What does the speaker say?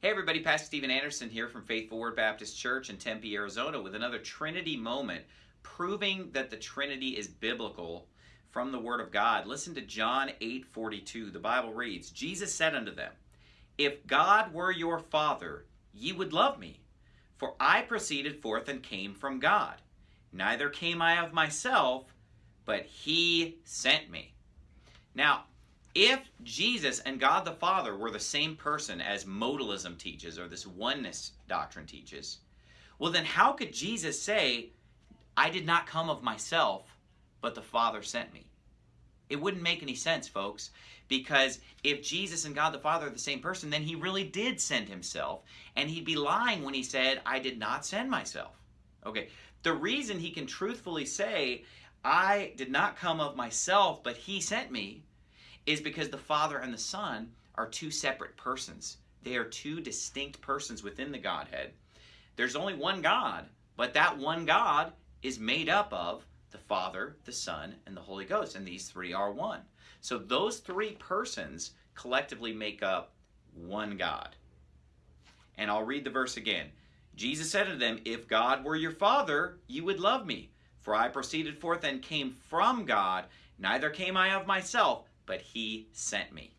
Hey everybody, Pastor Steven Anderson here from Faithful Word Baptist Church in Tempe, Arizona with another Trinity moment proving that the Trinity is biblical from the Word of God. Listen to John 8:42. The Bible reads, Jesus said unto them, If God were your Father, ye would love me, for I proceeded forth and came from God. Neither came I of myself, but he sent me. Now, if Jesus and God the Father were the same person as modalism teaches or this oneness doctrine teaches, well, then how could Jesus say, I did not come of myself, but the Father sent me? It wouldn't make any sense, folks, because if Jesus and God the Father are the same person, then he really did send himself, and he'd be lying when he said, I did not send myself. Okay, the reason he can truthfully say, I did not come of myself, but he sent me, is because the Father and the Son are two separate persons. They are two distinct persons within the Godhead. There's only one God, but that one God is made up of the Father, the Son, and the Holy Ghost, and these three are one. So those three persons collectively make up one God. And I'll read the verse again. Jesus said to them, If God were your Father, you would love me. For I proceeded forth and came from God, neither came I of myself, but he sent me.